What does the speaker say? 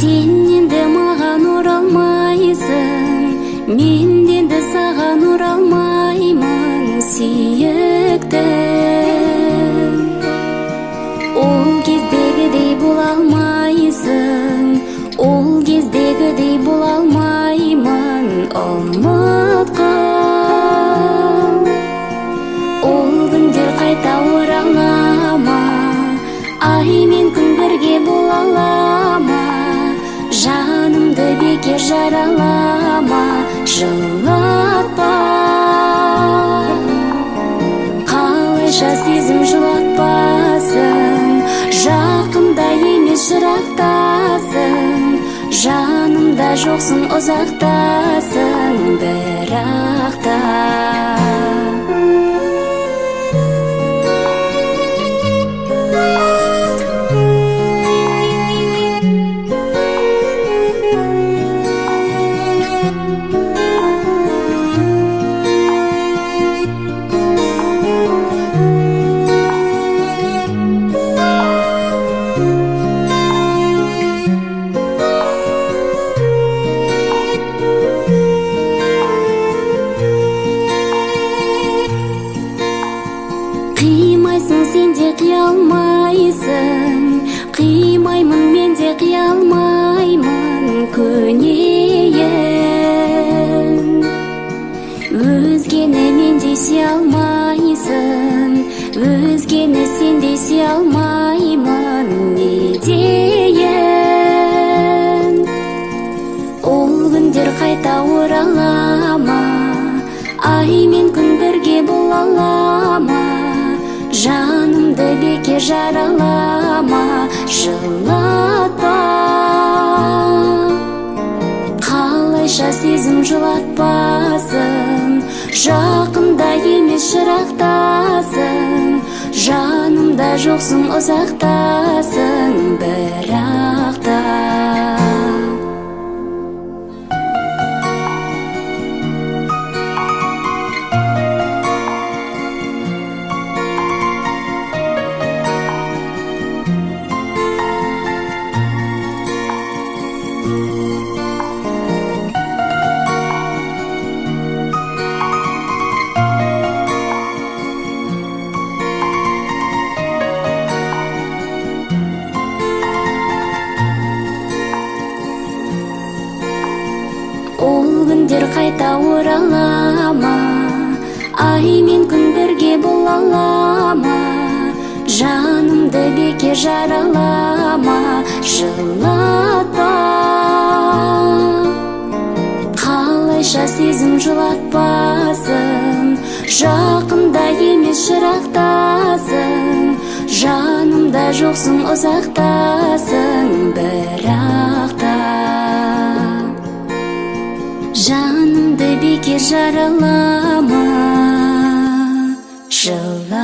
сен енді маған оралмайсың мен енді саған оралмаймын сүйіктім ол кездегідей бола алмайсың ол кездегідей бола алмаймын ұмытқын ол күндер қайта орала ай мен күн бірге бола жанымды бекер жаралама жылатпа қалайша сезім жылатпасын жақында емес жырақтасың жанымда жоқсың ұзақтасың бірақ қимаймын мен де қиялмаймын көнейін бекер жаралама жылатпа қалайша сезім жылатпасын жақында емес жырақтасың жанымда жоқсың ұзақтасың бірақ қайта орала ма ай мен күн бірге бола ала ма жанымды бекер жаралама. Жылатпа қалайша сезім жылатпасын жақында емес жырақтасың жанымда жоқсың ұзақтасың бірақ бекер жаралама жылатпа